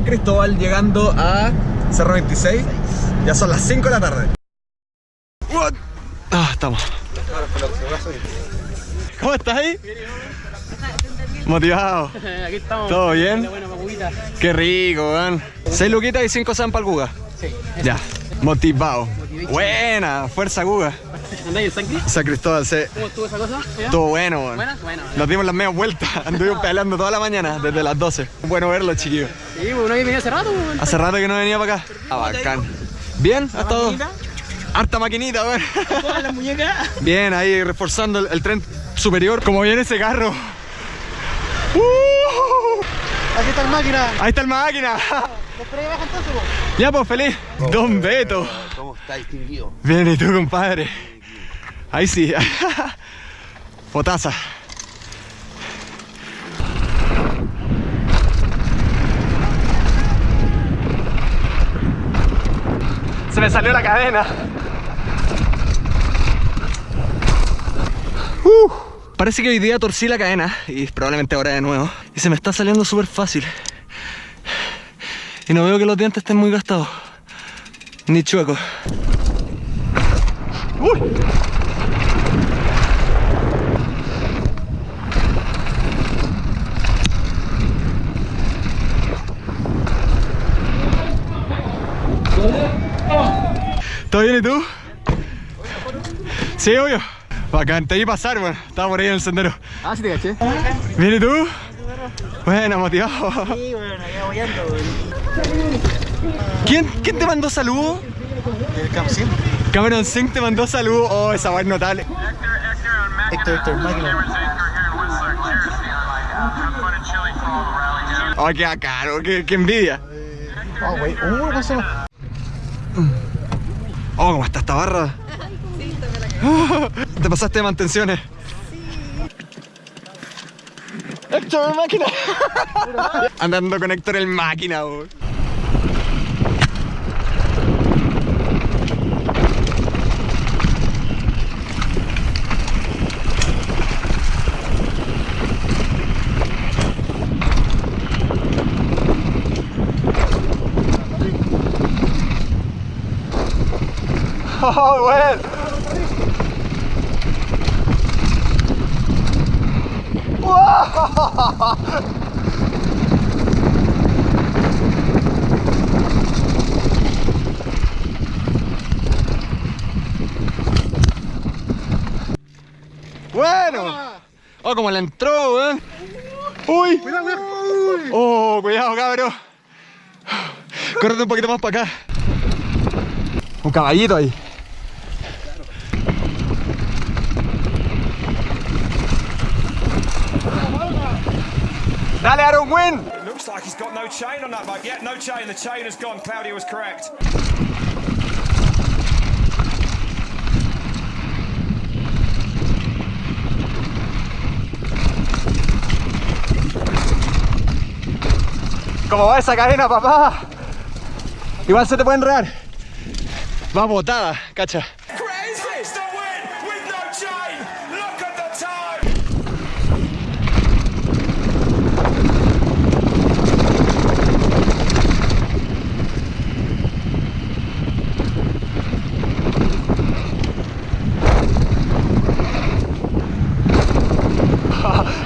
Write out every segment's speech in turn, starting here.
San Cristóbal llegando a Cerro 26. Ya son las 5 de la tarde. What? Ah, estamos. ¿Cómo estás ahí? Motivado. Aquí estamos. ¿Todo bien? Qué rico, weón. 6 luquitas y 5 san para el Guga. Sí. Ya. Motivado. Buena, fuerza Guga. ¿Andáis en San Cris? San Cristóbal, sí. ¿Cómo estuvo esa cosa? ¿Ya? Estuvo bueno. Bueno. Nos dimos las medias vueltas. Anduvimos peleando toda la mañana, desde las 12. Bueno verlo, chiquillos. Sí, pues uno venido hace rato. pues. Hace rato que no venía para acá. Ah, bacán. ¿Bien? ¿Ha estado? Harta maquinita. Todas las muñecas. Bien, ahí reforzando el, el tren superior. Como viene ese carro. ¡Uh! Aquí está la máquina. Ahí está el máquina. ¿Los tres bajan? Ya, pues feliz. Don Beto. ¿Cómo está distinguido? Bien, ¿y tú, compadre? Ahí sí. Potaza. Se me salió la cadena. Uh, parece que hoy día torcí la cadena y probablemente ahora de nuevo. Y se me está saliendo súper fácil. Y no veo que los dientes estén muy gastados. Ni chuecos. Uy. ¿Todo bien y tú? Sí, obvio. Bacán, te vi pasar, bueno. Estaba por ahí en el sendero. Ah, sí te caché. ¿Bien y tú? Bueno, motivado. Sí, bueno, ahí apoyando, ¿Quién, quién te mandó saludos? ¿El Campsin? Cameron Singh te mandó saludos. Oh, esa va notable. Héctor, Héctor. Oh, qué caro, qué, qué envidia. Oh, güey. Uh, ¿cómo se llama? Oh, ¿cómo está esta barra? Te pasaste de mantenciones. Héctor, máquina. Andando con Héctor el máquina, bo. Oh, bueno. Bueno. Oh, como le entró, weón. Uy. Oh, cuidado, cabrón. Córrete un poquito más para acá. Un caballito ahí. Dale, Aaron Win. It Looks like he's got no chain on that bike. Yeah, no chain. The chain has gone. Claudia was correct. ¿Cómo va esa cadena, papá? Igual se te puede enredar. Va botada, cacha.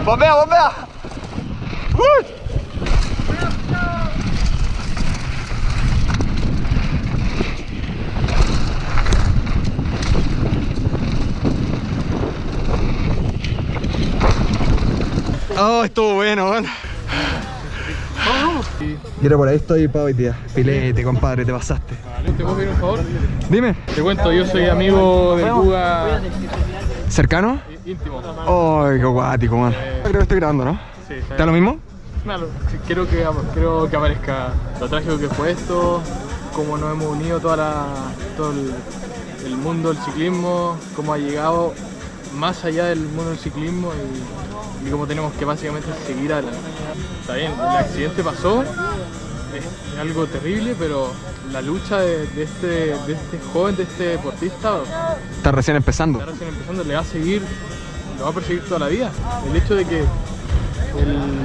¡Bombea, bombea! ¡Uy! Oh, estuvo bueno, bueno. Mira, por ahí estoy para hoy día. Filete, compadre, te pasaste. ¿Te puedo pedir un favor? Dime, Te cuento, yo soy amigo del Buga ¿cercano? Íntimo. Ay, qué guático, man. Creo que estoy grabando, ¿no? Sí, ¿Está lo mismo? Claro, quiero que, quiero que aparezca lo trágico que fue esto, cómo nos hemos unido toda la, todo el, el mundo del ciclismo, cómo ha llegado más allá del mundo del ciclismo y, y cómo tenemos que básicamente seguir adelante. Está bien, el accidente pasó, es algo terrible, pero la lucha de, de este, de este joven, de este deportista, Está recién empezando. está recién empezando, le va a seguir, lo va a perseguir toda la vida. El hecho de que el-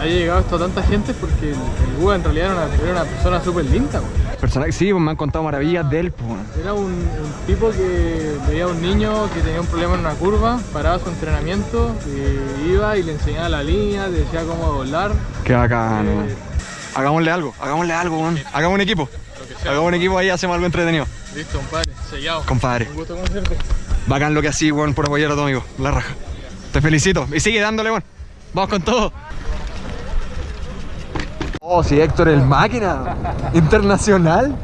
haya llegado esto a tanta gente porque el, el Buda en realidad era una, era una persona súper linda. Personaje, sí, pues me han contado maravillas de él, pues. Era un, un tipo que veía a un niño que tenía un problema en una curva, paraba su entrenamiento, y iba y le enseñaba la línea, le decía cómo volar. Qué bacán, Eh. Hagámosle algo, hagámosle algo, weón. Hagamos un equipo. Hagamos un equipo ahí, hacemos algo entretenido. Listo, compadre, sellado. Compadre. Un gusto conocerte. Bacán lo que así, weón, por apoyar a tu amigo. La raja. Te felicito. Y sigue dándole, weón. Vamos con todo. Oh, sí, Héctor, el máquina. Internacional.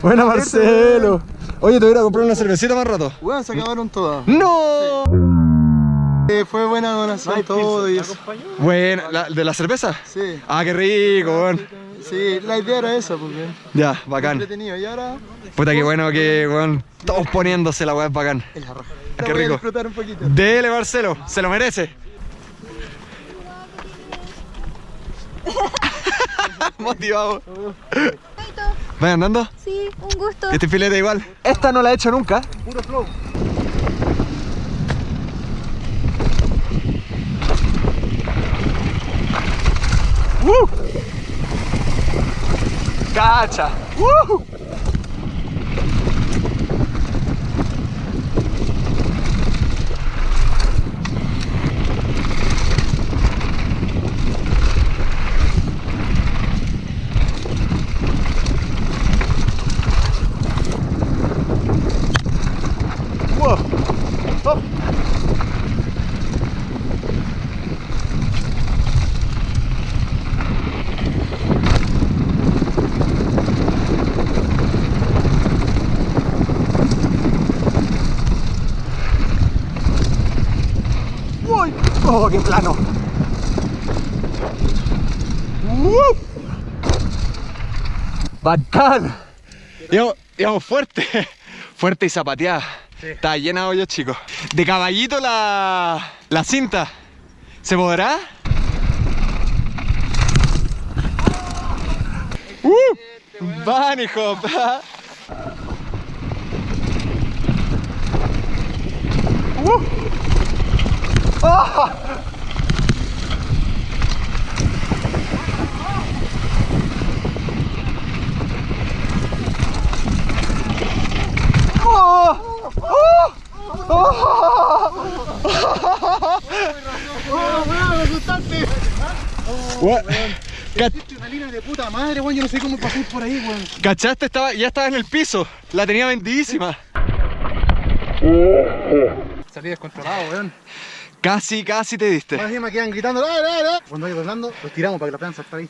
Buena, Marcelo. Oye, te voy a ir a comprar una cervecita más rato. Weón, se acabaron todas. ¡No! Eh, fue buena donación todo y eso. Buena, ¿la- ¿de la cerveza? Sí, Ah, qué rico, weón. sí, la idea era esa, porque Ya, bacán. entretenido. Y ahora Puta, qué bueno que, weón, todos poniéndose la weá es bacán. es la raja. Qué La voy a rico. disfrutar un poquito. Dele, Marcelo, se lo merece. Motivado. ¿Vas andando? Sí, un gusto. Este filete igual. Esta no la he hecho nunca. Puro flow. ¡Uh! ¡Cacha! ¡Uh! ¡Wow! ¡Hop! ¡Uy! ¡Oh, qué plano! ¡Uh! ¡Bacán! Íbamos, íbamos fuerte, fuerte y zapateada. Está llena de hoyos, chicos. De caballito la, la cinta. ¿Se podrá? ¡Uh! Bunny hop. ¡Uh! ¡Oh! Una línea de puta madre, weón. Yo no sé cómo pasé por ahí, weón. ¿Cachaste? Estaba, ya estaba en el piso. La tenía vendidísima. Salí descontrolado, weón. Casi, casi te diste. Más encima quedan gritando, ¡dale, dale! Cuando vaya doblando, los tiramos para que la puedan saltar ahí.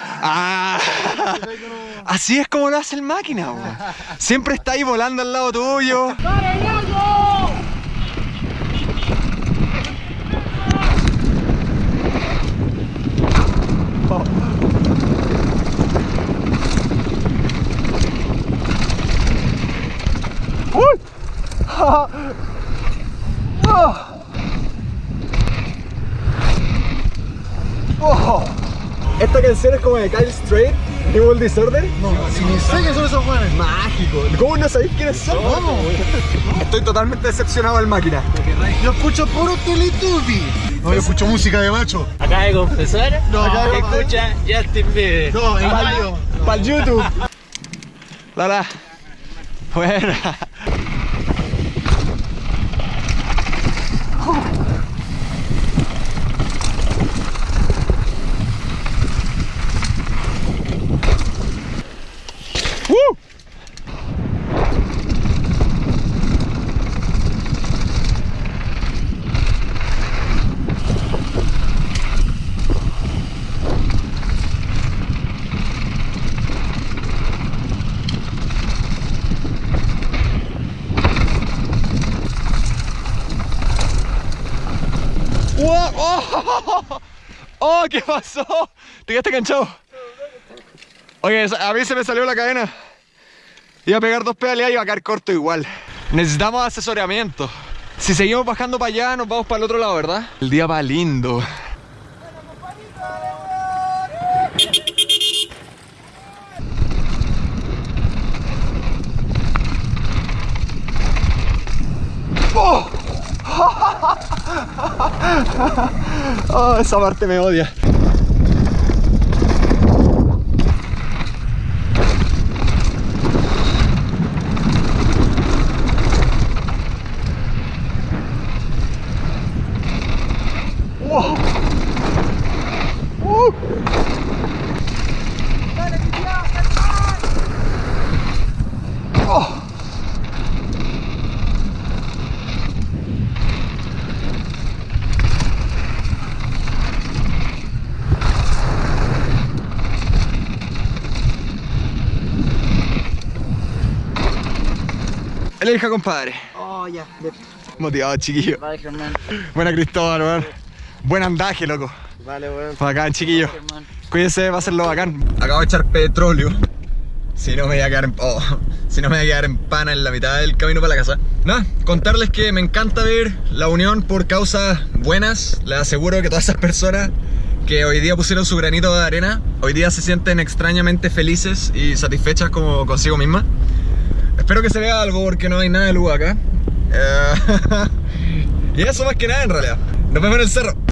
Ah, así es como lo hace el máquina, bo. Siempre está ahí volando al lado tuyo. Uy. Ah. Oh. Esta canción es como de Kyle Strait, Evil Disorder. No, si ni sé que son esos weones. Mágico. ¿Cómo no sabéis quiénes son? ¿Cómo? Estoy totalmente decepcionado del máquina. Yo escucho puro Teletubby. No, yo escucho música de macho. Acaba de confesar No, acá que escucha Justin Bieber. No, en. Para el YouTube. Lala. Buena. ¡Uh! ¡Wow! ¡Oh! ¡Oh! ¿Qué pasó? ¿Te quedaste enganchado? Oye, a mí se me salió la cadena. Iba a pegar dos pedales y iba a caer corto igual. Necesitamos asesoramiento. Si seguimos bajando para allá, nos vamos para el otro lado, ¿verdad? El día va lindo. ¡Oh! Oh, esa parte me odia. Elija, compadre. Oh, ya. Motivado, chiquillo. Vale, Germán. Buena Cristóbal, weón. Buen andaje, loco. Vale, weón. Bacán, chiquillo. Cuídense, va a serlo bacán. Acabo de echar petróleo. Si no me voy a quedar en. oh, si no me voy a quedar en pana en la mitad del camino para la casa. Nada, contarles que me encanta ver la unión por causas buenas. Les aseguro que todas esas personas que hoy día pusieron su granito de arena, hoy día se sienten extrañamente felices y satisfechas como consigo mismas. Espero que se vea algo porque no hay nada de luz acá. Eh, y eso más que nada en realidad. Nos vemos en el cerro.